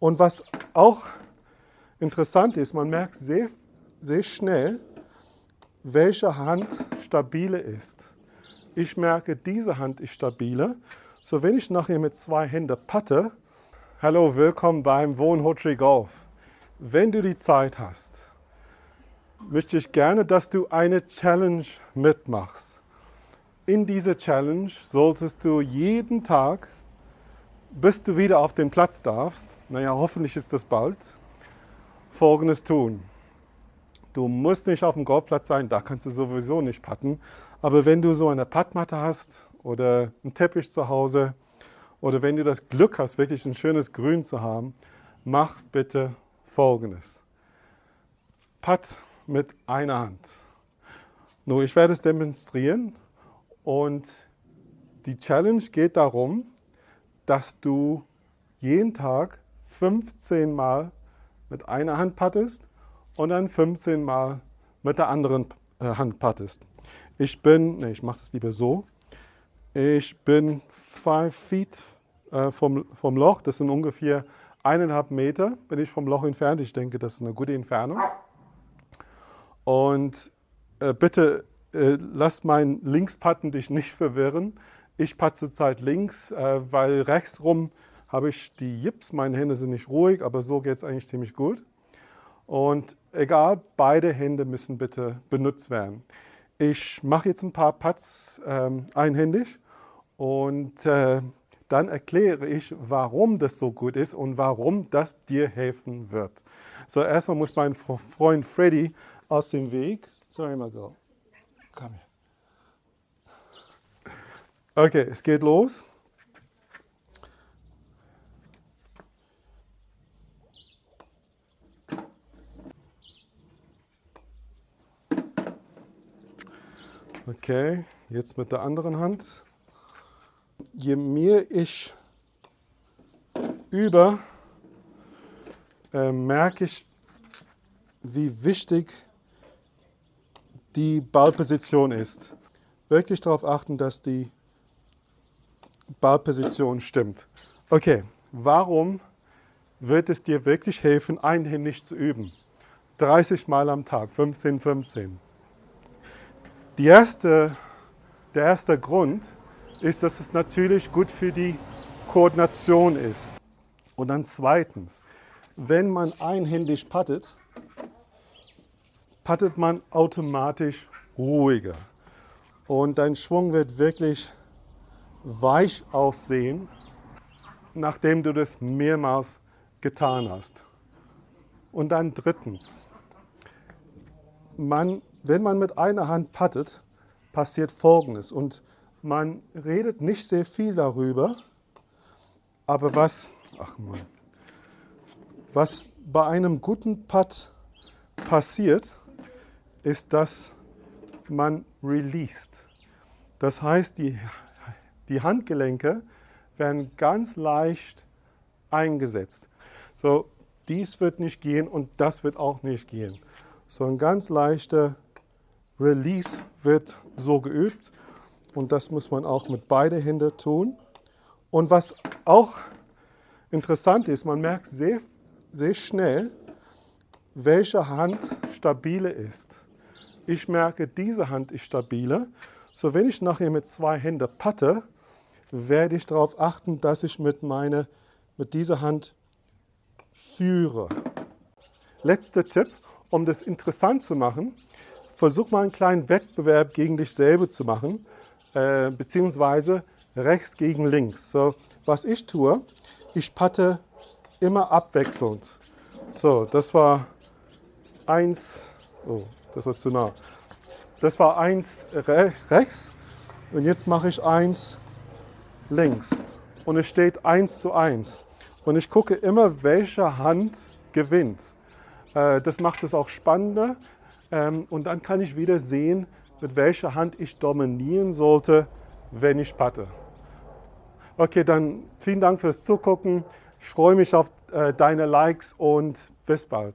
Und was auch interessant ist, man merkt sehr, sehr schnell, welche Hand stabile ist. Ich merke, diese Hand ist stabiler. So, wenn ich nachher mit zwei Händen patte, hallo, willkommen beim Wohnhotri Golf. Wenn du die Zeit hast, möchte ich gerne, dass du eine Challenge mitmachst. In dieser Challenge solltest du jeden Tag, bis du wieder auf den Platz darfst, naja, hoffentlich ist das bald, Folgendes tun. Du musst nicht auf dem Golfplatz sein, da kannst du sowieso nicht putten. Aber wenn du so eine Puttmatte hast oder einen Teppich zu Hause oder wenn du das Glück hast, wirklich ein schönes Grün zu haben, mach bitte Folgendes. Putt mit einer Hand. Nun, ich werde es demonstrieren und die Challenge geht darum, dass du jeden Tag 15 Mal mit einer Hand pattest und dann 15 Mal mit der anderen äh, Hand pattest. Ich bin, nee, ich mache das lieber so. Ich bin 5 Feet äh, vom, vom Loch, das sind ungefähr eineinhalb Meter, bin ich vom Loch entfernt. Ich denke, das ist eine gute Entfernung. Und äh, bitte äh, lass mein Linkspatten dich nicht verwirren. Ich patze zurzeit links, äh, weil rechts rum habe ich die Jips. Meine Hände sind nicht ruhig, aber so geht es eigentlich ziemlich gut. Und egal, beide Hände müssen bitte benutzt werden. Ich mache jetzt ein paar Putts ähm, einhändig und äh, dann erkläre ich, warum das so gut ist und warum das dir helfen wird. So, erstmal muss mein Freund Freddy aus dem Weg. Sorry, my girl. Komm her. Okay, es geht los. Okay, jetzt mit der anderen Hand. Je mehr ich übe, äh, merke ich, wie wichtig die Ballposition ist. Wirklich darauf achten, dass die Ballposition stimmt. Okay, warum wird es dir wirklich helfen, einhändig zu üben? 30 Mal am Tag, 15, 15. Die erste, der erste Grund ist, dass es natürlich gut für die Koordination ist. Und dann zweitens, wenn man einhändig pattet, pattet man automatisch ruhiger. Und dein Schwung wird wirklich weich aussehen, nachdem du das mehrmals getan hast. Und dann drittens, man, wenn man mit einer Hand pattet, passiert Folgendes. Und man redet nicht sehr viel darüber, aber was, ach Mann, was bei einem guten Putt passiert, ist, dass man released. Das heißt, die, die Handgelenke werden ganz leicht eingesetzt. So, dies wird nicht gehen und das wird auch nicht gehen. So ein ganz leichter Release wird so geübt und das muss man auch mit beiden Händen tun. Und was auch interessant ist, man merkt sehr, sehr schnell, welche Hand stabile ist. Ich merke, diese Hand ist stabiler. So, wenn ich nachher mit zwei Händen patte, werde ich darauf achten, dass ich mit, meine, mit dieser Hand führe. Letzter Tipp, um das interessant zu machen, versuch mal einen kleinen Wettbewerb gegen dich selber zu machen, äh, beziehungsweise rechts gegen links. So, was ich tue, ich patte immer abwechselnd. So, das war eins, oh, das war zu nah. Das war eins re rechts und jetzt mache ich eins links. Und es steht eins zu eins. Und ich gucke immer, welche Hand gewinnt. Äh, das macht es auch spannender. Ähm, und dann kann ich wieder sehen, mit welcher Hand ich dominieren sollte, wenn ich patte. Okay, dann vielen Dank fürs Zugucken. Ich freue mich auf äh, deine Likes und bis bald.